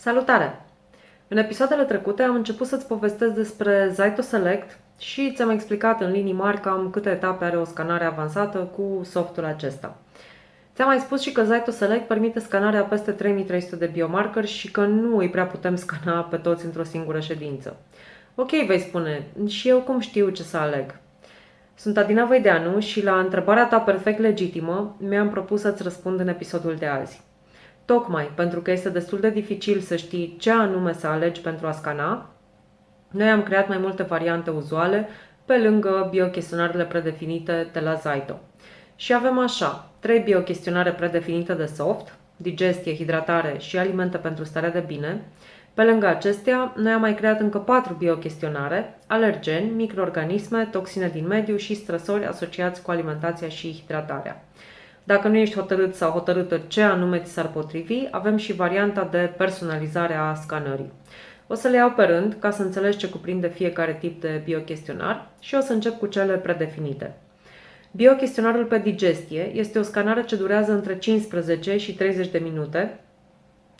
Salutare! În episoadele trecute am început să-ți povestesc despre Zaito Select și ți-am explicat în linii mari cam câte etape are o scanare avansată cu softul acesta. Ți-am mai spus și că Zaito Select permite scanarea peste 3300 de biomarcări și că nu îi prea putem scana pe toți într-o singură ședință. Ok, vei spune, și eu cum știu ce să aleg? Sunt Adina Văideanu și la întrebarea ta perfect legitimă mi-am propus să-ți răspund în episodul de azi. Tocmai pentru că este destul de dificil să știi ce anume să alegi pentru a scana, noi am creat mai multe variante uzuale pe lângă biochestionarele predefinite de la Zaito. Și avem așa, trei biochestionare predefinite de soft, digestie, hidratare și alimente pentru starea de bine. Pe lângă acestea, noi am mai creat încă patru biochestionare, alergeni, microorganisme, toxine din mediu și stresori asociați cu alimentația și hidratarea. Dacă nu ești hotărât sau hotărâtă ce anume ți s-ar potrivi, avem și varianta de personalizare a scanării. O să le iau pe rând ca să înțelegi ce cuprinde fiecare tip de biochestionar și o să încep cu cele predefinite. Biochestionarul pe digestie este o scanare ce durează între 15 și 30 de minute.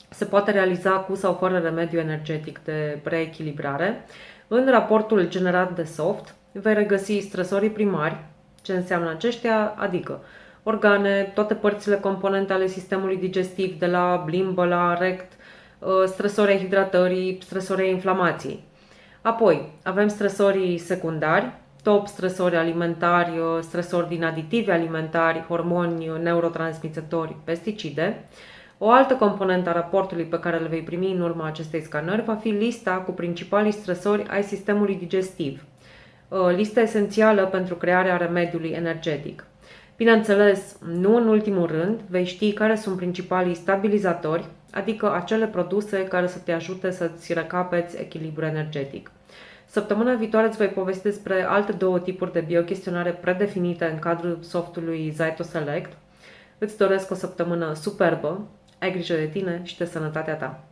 Se poate realiza cu sau fără remediu energetic de preechilibrare. În raportul generat de soft vei regăsi stresorii primari, ce înseamnă aceștia, adică organe, toate părțile componente ale sistemului digestiv, de la blimbă la rect, uh, stresorii hidratării, stresorii inflamației. Apoi, avem stresorii secundari, top stresori alimentari, uh, stresori din aditivi alimentari, hormoni, uh, neurotransmițători, pesticide. O altă componentă a raportului pe care le vei primi în urma acestei scanări va fi lista cu principalii stresori ai sistemului digestiv. Lista esențială pentru crearea remediului energetic. Bineînțeles, nu în ultimul rând, vei ști care sunt principalii stabilizatori, adică acele produse care să te ajute să-ți recapeți echilibru energetic. Săptămâna viitoare îți voi povesti despre alte două tipuri de biochestionare predefinite în cadrul softului Zaito Select. Îți doresc o săptămână superbă, ai grijă de tine și de sănătatea ta!